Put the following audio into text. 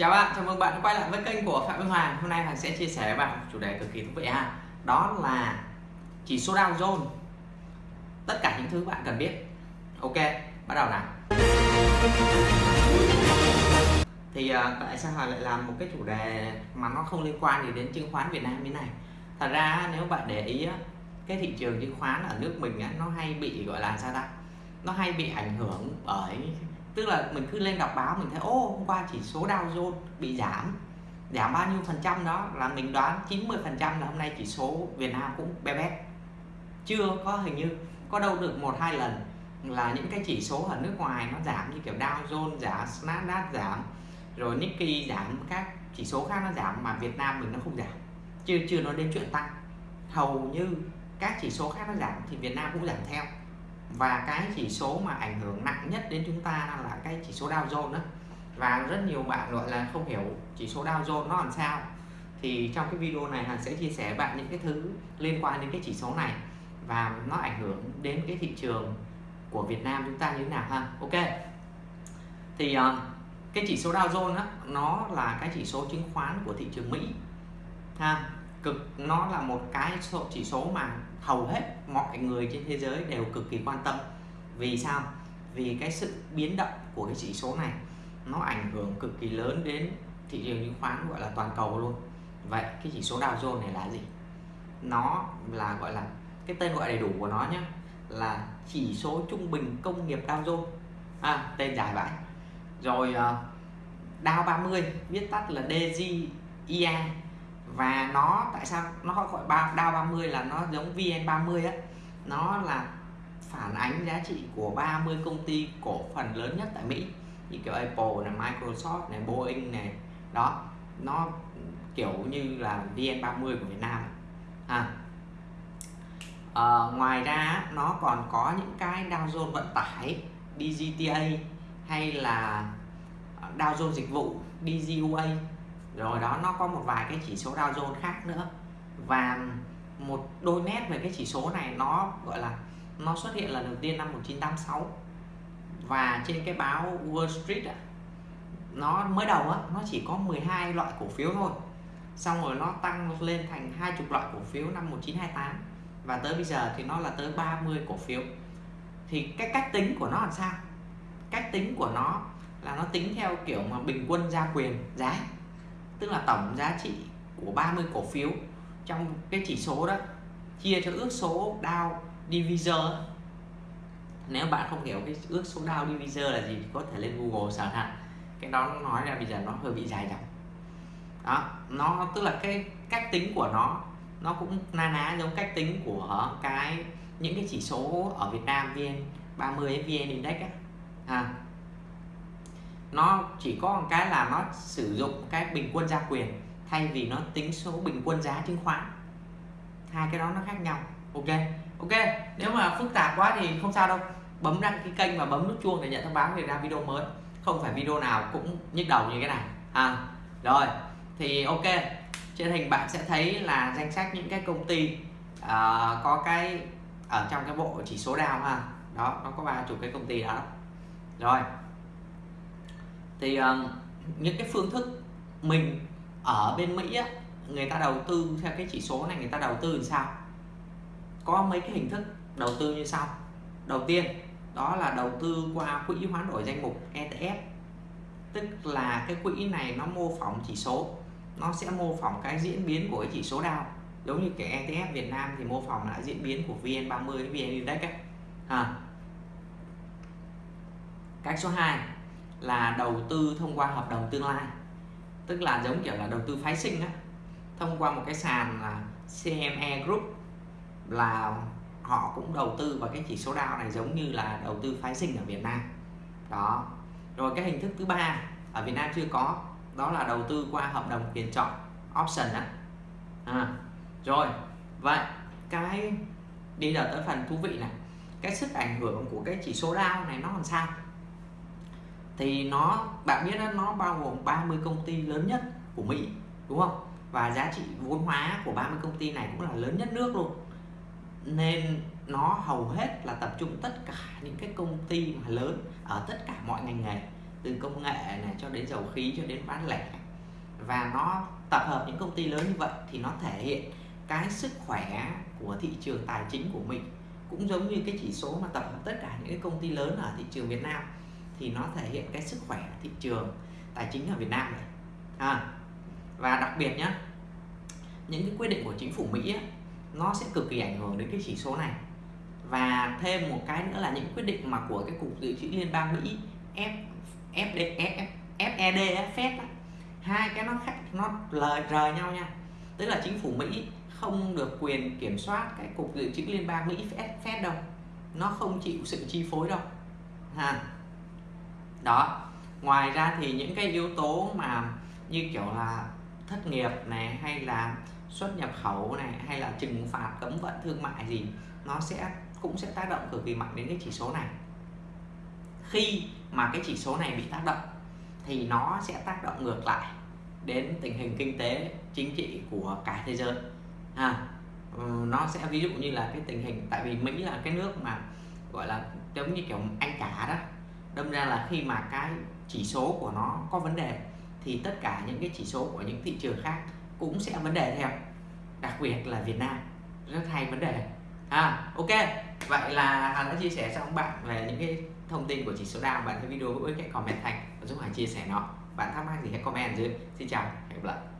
Chào bạn, chào mừng bạn quay lại với kênh của Phạm Minh Hoàng. Hôm nay Hoàng sẽ chia sẻ với bạn một chủ đề cực kỳ thú vị ha. Đó là chỉ số Dow Jones. Tất cả những thứ bạn cần biết. Ok, bắt đầu nào. Thì ờ, tại sao Hoàng lại làm một cái chủ đề mà nó không liên quan gì đến chứng khoán Việt Nam như này? Thật ra nếu bạn để ý cái thị trường chứng khoán ở nước mình nó hay bị gọi là sao ta? Nó hay bị ảnh hưởng bởi tức là mình cứ lên đọc báo, mình thấy, ô, hôm qua chỉ số Dow Jones bị giảm giảm bao nhiêu phần trăm đó? Là mình đoán 90 phần trăm là hôm nay chỉ số Việt Nam cũng bé bé chưa có, hình như có đâu được một hai lần là những cái chỉ số ở nước ngoài nó giảm như kiểu Dow Jones giảm, Nasdaq giảm, rồi Nikkei giảm, các chỉ số khác nó giảm mà Việt Nam mình nó không giảm. Chưa chưa nói đến chuyện tăng. Hầu như các chỉ số khác nó giảm thì Việt Nam cũng giảm theo và cái chỉ số mà ảnh hưởng nặng nhất đến chúng ta là cái chỉ số Dow Jones đó. Và rất nhiều bạn gọi là không hiểu chỉ số Dow Jones nó làm sao. Thì trong cái video này Hằng sẽ chia sẻ với bạn những cái thứ liên quan đến cái chỉ số này. Và nó ảnh hưởng đến cái thị trường của Việt Nam chúng ta như thế nào ha? Ok. Thì uh, cái chỉ số Dow Jones đó, nó là cái chỉ số chứng khoán của thị trường Mỹ ha? Cực nó là một cái số chỉ số mà hầu hết mọi người trên thế giới đều cực kỳ quan tâm. Vì sao? Vì cái sự biến động của cái chỉ số này nó ảnh hưởng cực kỳ lớn đến thị trường chứng khoán gọi là toàn cầu luôn. Vậy cái chỉ số Dow Jones này là gì? Nó là gọi là cái tên gọi đầy đủ của nó nhé là chỉ số trung bình công nghiệp Dow Jones. À, tên dài vậy rồi uh, Dow 30 viết tắt là DJIA và nó tại sao nó gọi ba Dow 30 là nó giống VN30 á? Nó là phản ánh giá trị của 30 công ty cổ phần lớn nhất tại Mỹ. Như kiểu Apple này, Microsoft này, Boeing này. Đó nó kiểu như là VN30 của Việt Nam. À. À, ngoài ra nó còn có những cái Dow Jones vận tải DGTA hay là Dow Jones dịch vụ DGUA rồi đó nó có một vài cái chỉ số Dow Jones khác nữa. Và một đôi nét về cái chỉ số này nó gọi là nó xuất hiện lần đầu tiên năm 1986 và trên cái báo Wall Street à, nó mới đầu á nó chỉ có 12 loại cổ phiếu thôi. Xong rồi nó tăng lên thành hai chục loại cổ phiếu năm 1928 và tới bây giờ thì nó là tới 30 cổ phiếu. Thì cái cách tính của nó làm sao? Cách tính của nó là nó tính theo kiểu mà bình quân gia quyền giá tức là tổng giá trị của 30 cổ phiếu trong cái chỉ số đó chia cho ước số Dow Divisor nếu bạn không hiểu cái ước số Dow Divisor là gì thì có thể lên Google search hạn cái đó nó nói là bây giờ nó hơi bị dài dòng. Đó nó tức là cái cách tính của nó nó cũng na ná giống cách tính của cái những cái chỉ số ở Việt Nam VN 30 VN Index á. À, nó chỉ có một cái là nó sử dụng cái bình quân gia quyền thay vì nó tính số bình quân giá chứng khoán. Hai cái đó nó khác nhau. Ok ok. Nếu mà phức tạp quá thì không sao đâu. Bấm đăng ký kênh và bấm nút chuông để nhận thông báo về ra video mới. Không phải video nào cũng nhức đầu như cái này. À rồi. Thì ok. Trên hình bạn sẽ thấy là danh sách những cái công ty uh, có cái ở trong cái bộ chỉ số đào ha. Đó nó có ba chục cái công ty đó. Rồi thì uh, những cái phương thức mình ở bên Mỹ á, người ta đầu tư theo cái chỉ số này người ta đầu tư làm sao có mấy cái hình thức đầu tư như sau đầu tiên đó là đầu tư qua quỹ hoán đổi danh mục ETF tức là cái quỹ này nó mô phỏng chỉ số nó sẽ mô phỏng cái diễn biến của cái chỉ số Dow giống như cái ETF Việt Nam thì mô phỏng lại diễn biến của VN30 VN Index ấy. À. cách số 2 là đầu tư thông qua hợp đồng tương lai. Tức là giống kiểu là đầu tư phái sinh á. Thông qua một cái sàn là CME Group là họ cũng đầu tư vào cái chỉ số Dow này giống như là đầu tư phái sinh ở Việt Nam. Đó. Rồi cái hình thức thứ ba ở Việt Nam chưa có đó là đầu tư qua hợp đồng quyền chọn option á. À, rồi. Vậy cái đi giờ tới phần thú vị này. Cái sức ảnh hưởng của cái chỉ số Dow này nó làm sao? Thì nó bạn biết đó, nó bao gồm 30 công ty lớn nhất của Mỹ đúng không? Và giá trị vốn hóa của 30 công ty này cũng là lớn nhất nước luôn. Nên nó hầu hết là tập trung tất cả những cái công ty mà lớn ở tất cả mọi ngành nghề từ công nghệ này cho đến dầu khí cho đến bán lẻ. Và nó tập hợp những công ty lớn như vậy thì nó thể hiện cái sức khỏe của thị trường tài chính của mình cũng giống như cái chỉ số mà tập hợp tất cả những cái công ty lớn ở thị trường Việt Nam thì nó thể hiện cái sức khỏe thị trường tài chính ở Việt Nam này. À, và đặc biệt nhé những cái quyết định của chính phủ Mỹ ấy, nó sẽ cực kỳ ảnh hưởng đến cái chỉ số này. Và thêm một cái nữa là những quyết định mà của cái cục dự trữ liên bang Mỹ F FD F, e, FED Fed hai cái nó khác nó lời rời nhau nha. Tức là chính phủ Mỹ không được quyền kiểm soát cái cục dự trữ liên bang Mỹ Fed, Fed đâu. Nó không chịu sự chi phối đâu. Ha đó. Ngoài ra thì những cái yếu tố mà như kiểu là thất nghiệp này hay là xuất nhập khẩu này hay là trừng phạt cấm vận thương mại gì nó sẽ cũng sẽ tác động cực kỳ mạnh đến cái chỉ số này. Khi mà cái chỉ số này bị tác động thì nó sẽ tác động ngược lại đến tình hình kinh tế chính trị của cả thế giới. À, nó sẽ ví dụ như là cái tình hình tại vì Mỹ là cái nước mà gọi là giống như kiểu anh cả đó đâm ra là khi mà cái chỉ số của nó có vấn đề, thì tất cả những cái chỉ số của những thị trường khác cũng sẽ vấn đề theo. Đặc biệt là Việt Nam, rất hay vấn đề. À ok. Vậy là Hà đã chia sẻ cho các bạn về những cái thông tin của chỉ số Dow. Bạn thấy video hữu ích, hãy comment thành và giúp Hà chia sẻ nó. Bạn thắc mắc gì hãy comment dưới. Xin chào, hẹn gặp lại.